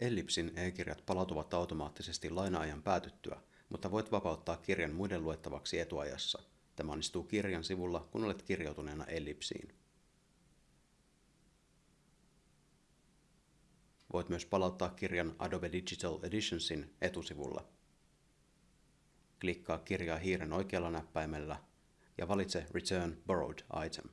Ellipsin e-kirjat palautuvat automaattisesti laina-ajan päätyttyä, mutta voit vapauttaa kirjan muiden luettavaksi etuajassa. Tämä onnistuu kirjan sivulla, kun olet kirjautuneena Ellipsiin. Voit myös palauttaa kirjan Adobe Digital Editionsin etusivulla. Klikkaa kirjaa hiiren oikealla näppäimellä ja valitse Return Borrowed Item.